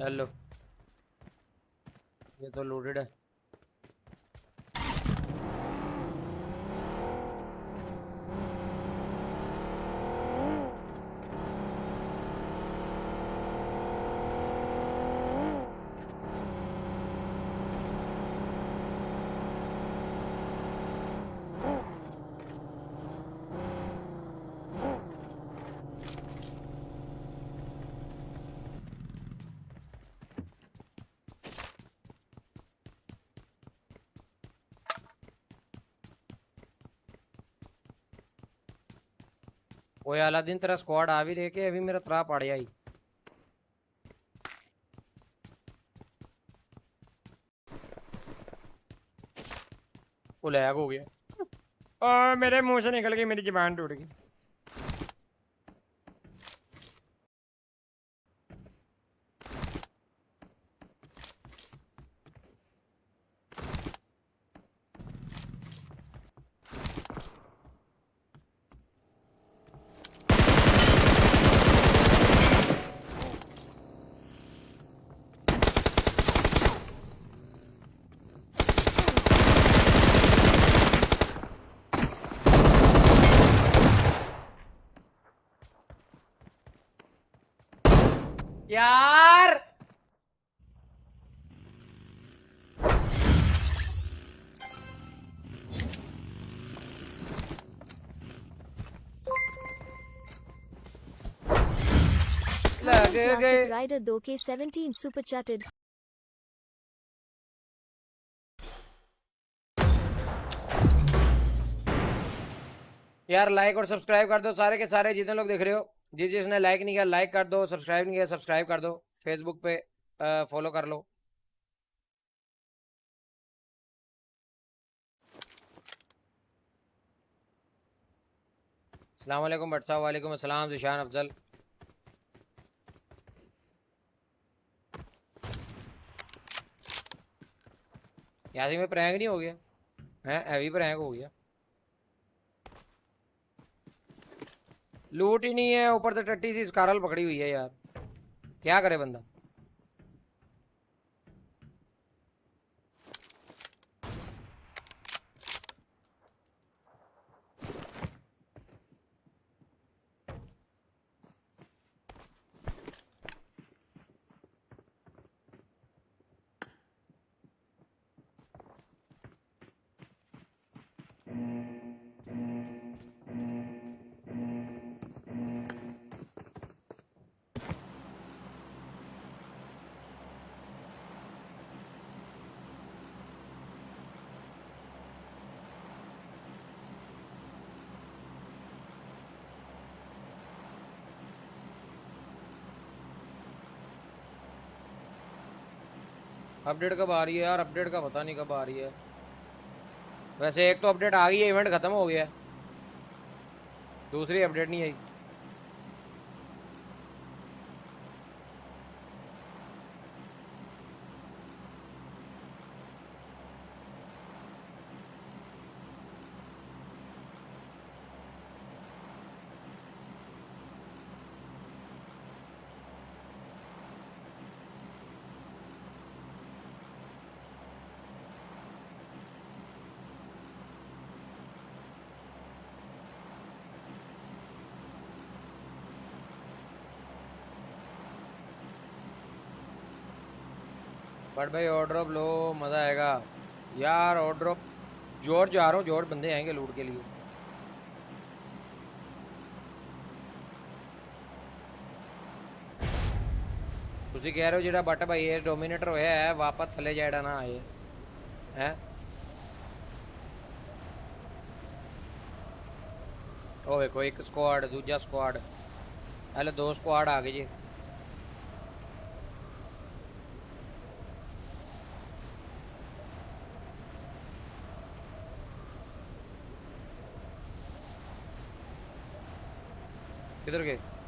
Hello. ये तो loaded है। ओए अलादीन तेरा स्क्वाड आ भी देखे अभी मेरा त्रा पड़ जाई वो लैग हो गया। आ, मेरे मुँह से निकल गई मेरी जबान टूट गई। यार। लग गए। Classic Rider 2K17 super chatted. यार लाइक और सब्सक्राइब कर दो सारे के सारे जितने लोग देख रहे हो। जिस जिसने लाइक नहीं किया लाइक कर दो सब्सक्राइब नहीं किया सब्सक्राइब कर दो फेसबुक पे फॉलो कर लो। वालेकुम भट्ट साहब, वालेकुम अस्सलाम जिशान अफजल। यासी में प्रैंक नहीं हो गया? हैं, हैवी प्रैंक हो गया। लूट ही नहीं है, ऊपर से टट्टी सी स्कारल पकड़ी हुई है यार। क्या करे बंदा? अपडेट कब आ रही है यार? अपडेट का पता नहीं कब आ रही है। वैसे एक तो अपडेट आ गई है इवेंट ख़त्म हो गया है। दूसरी अपडेट नहीं आई। बट भाई ऑर्ड्रॉप लो मज़ा आएगा यार ऑर्ड्रॉप जोर जा रहा हूँ जोर बंदे आएंगे लूट के लिए ਤੁਸੀਂ ਕਹਿ ਰਹੇ ਹੋ ਜਿਹੜਾ ਬੱਟ ਭਾਈ ਇਹ ਡੋਮੀਨੇਟਰ ਹੋਇਆ ਹੈ ਵਾਪਸ ਥੱਲੇ ਜਾਇੜਾ ਨਾ ਆਏ ਹੈ ਉਹ ਵੇਖੋ ਇੱਕ ਸਕੁਆਡ ਦੂਜਾ ਸਕੁਆਡ ਹਲੇ ਦੋ ਸਕੁਆਡ ਆ ਗਏ ਜੀ किधर गए।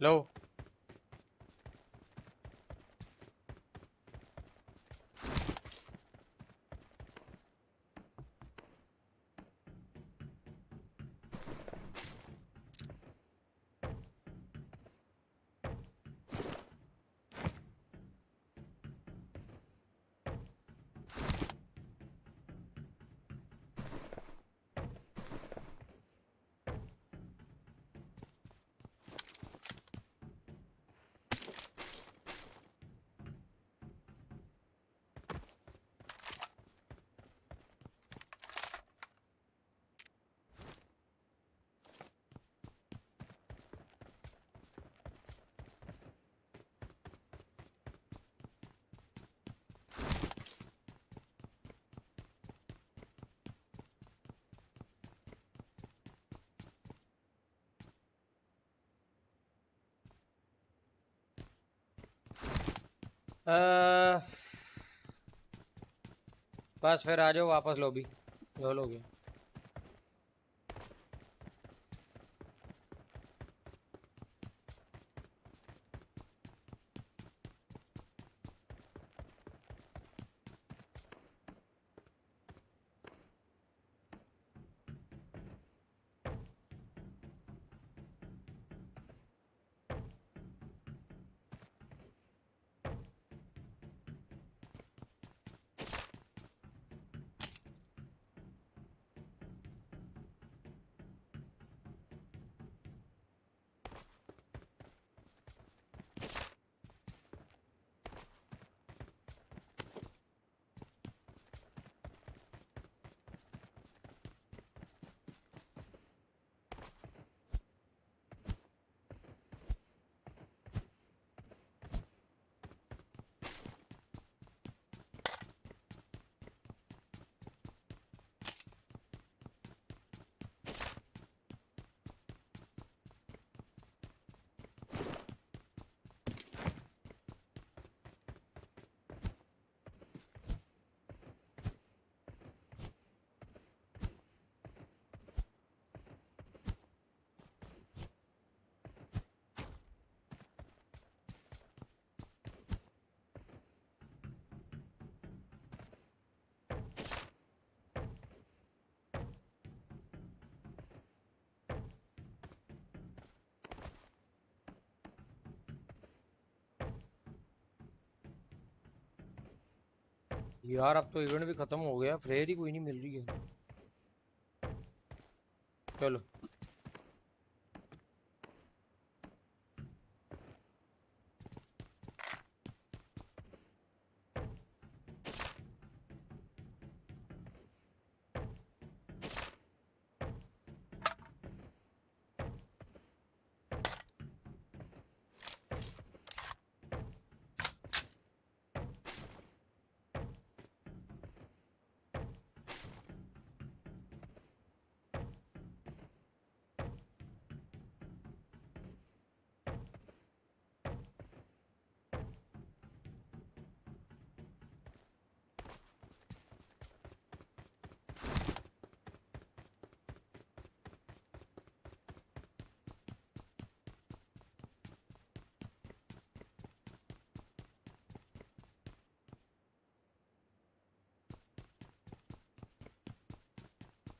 लो बस फिर आ जाओ वापस लॉबी लो लोगे। यार, अब तो इवेंट भी खत्म हो गया फ्लेयर ही कोई नहीं मिल रही है। चलो।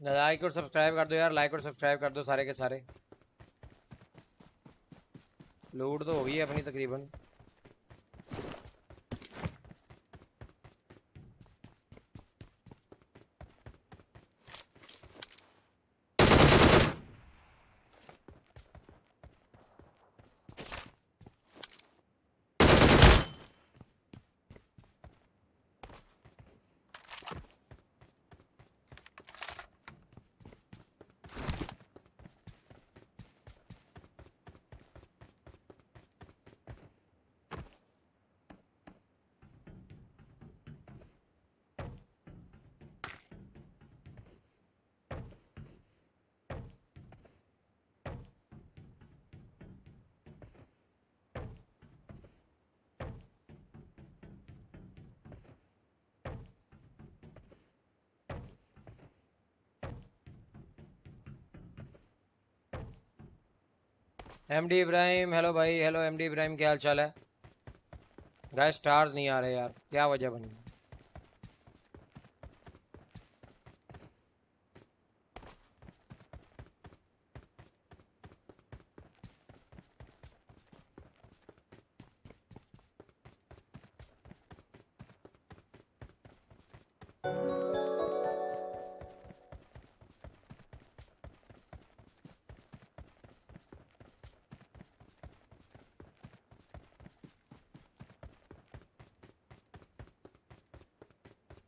लाइक और सब्सक्राइब कर दो यार लाइक और सब्सक्राइब कर दो सारे के सारे। लूट तो हो गई है अपनी तकरीबन। एम डी इब्राहिम हेलो भाई हेलो एम डी इब्राहिम क्या हाल चाल है? गाय स्टार्स नहीं आ रहे यार, क्या वजह बनी?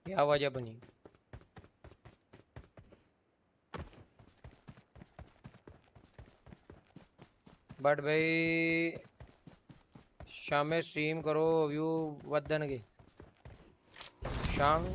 क्या वजह बनी बट भाई शाम स्ट्रीम करो व्यू वदन के। शाम।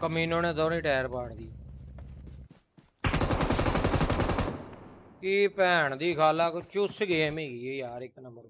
ਕਮੀਨੋ ਨੇ ਦੋਨੇ ਟਾਇਰ ਪਾੜਦੀ ਕੀ ਭੈਣ ਦੀ ਖਾਲਾ ਕੋ ਚੁੱਸ ਗੇਮ ਹੈਗੀ ਯਾਰ, ਇੱਕ ਨੰਬਰ।